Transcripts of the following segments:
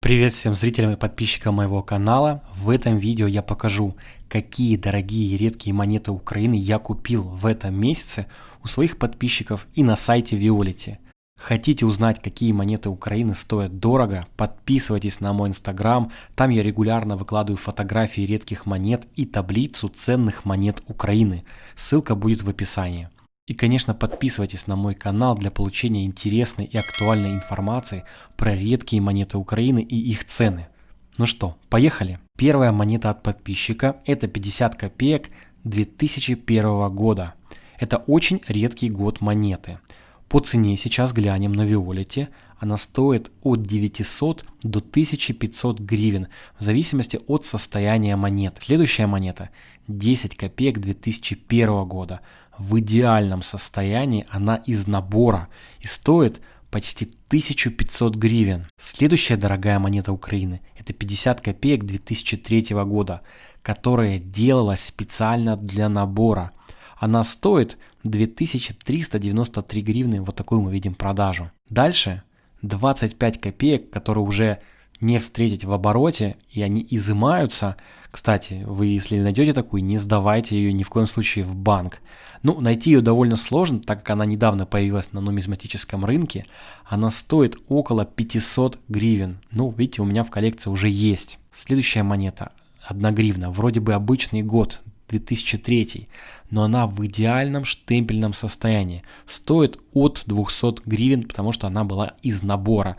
Привет всем зрителям и подписчикам моего канала. В этом видео я покажу, какие дорогие и редкие монеты Украины я купил в этом месяце у своих подписчиков и на сайте Violet. Хотите узнать, какие монеты Украины стоят дорого? Подписывайтесь на мой инстаграм, там я регулярно выкладываю фотографии редких монет и таблицу ценных монет Украины. Ссылка будет в описании. И, конечно, подписывайтесь на мой канал для получения интересной и актуальной информации про редкие монеты Украины и их цены. Ну что, поехали. Первая монета от подписчика – это 50 копеек 2001 года. Это очень редкий год монеты. По цене сейчас глянем на Виолете. Она стоит от 900 до 1500 гривен в зависимости от состояния монеты. Следующая монета 10 копеек 2001 года в идеальном состоянии, она из набора и стоит почти 1500 гривен. Следующая дорогая монета Украины – это 50 копеек 2003 года, которая делалась специально для набора. Она стоит 2393 гривны, вот такую мы видим продажу. Дальше 25 копеек, которые уже не встретить в обороте, и они изымаются. Кстати, вы если найдете такую, не сдавайте ее ни в коем случае в банк. Ну, найти ее довольно сложно, так как она недавно появилась на нумизматическом рынке. Она стоит около 500 гривен. Ну, видите, у меня в коллекции уже есть. Следующая монета, 1 гривна, вроде бы обычный год, 2003, но она в идеальном штемпельном состоянии. Стоит от 200 гривен, потому что она была из набора.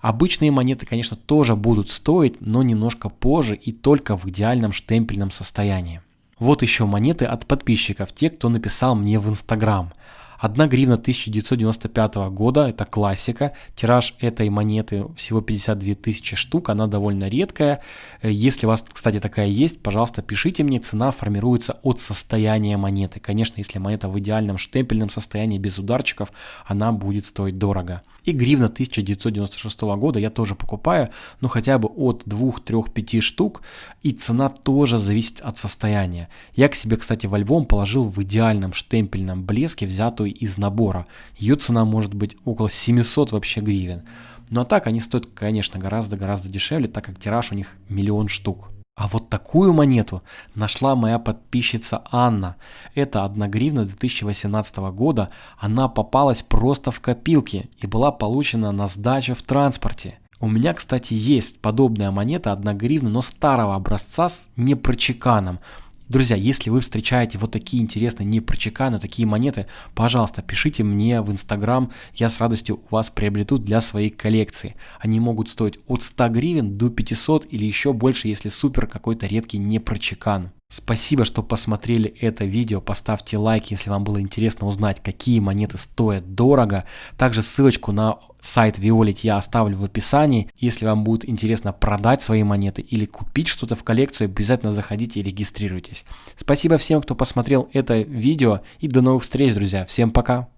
Обычные монеты, конечно, тоже будут стоить, но немножко позже и только в идеальном штемпельном состоянии. Вот еще монеты от подписчиков, те, кто написал мне в Инстаграм. 1 гривна 1995 года, это классика. Тираж этой монеты всего 52 тысячи штук, она довольно редкая. Э, если у вас, кстати, такая есть, пожалуйста, пишите мне, цена формируется от состояния монеты. Конечно, если монета в идеальном штемпельном состоянии, без ударчиков, она будет стоить дорого. И гривна 1996 года я тоже покупаю, ну хотя бы от 2, 3, 5 штук. И цена тоже зависит от состояния. Я к себе, кстати, во Львом положил в идеальном штемпельном блеске, взятую из набора. Ее цена может быть около 700 вообще гривен. Ну а так они стоят, конечно, гораздо-гораздо дешевле, так как тираж у них миллион штук. А вот такую монету нашла моя подписчица Анна. Это 1 гривна 2018 года. Она попалась просто в копилки и была получена на сдачу в транспорте. У меня, кстати, есть подобная монета 1 гривна, но старого образца с непрочеканом. Друзья, если вы встречаете вот такие интересные непрочеканы, такие монеты, пожалуйста, пишите мне в Инстаграм, я с радостью у вас приобрету для своей коллекции. Они могут стоить от 100 гривен до 500 или еще больше, если супер какой-то редкий непрочекан. Спасибо, что посмотрели это видео. Поставьте лайк, если вам было интересно узнать, какие монеты стоят дорого. Также ссылочку на сайт Violet я оставлю в описании. Если вам будет интересно продать свои монеты или купить что-то в коллекцию, обязательно заходите и регистрируйтесь. Спасибо всем, кто посмотрел это видео и до новых встреч, друзья. Всем пока!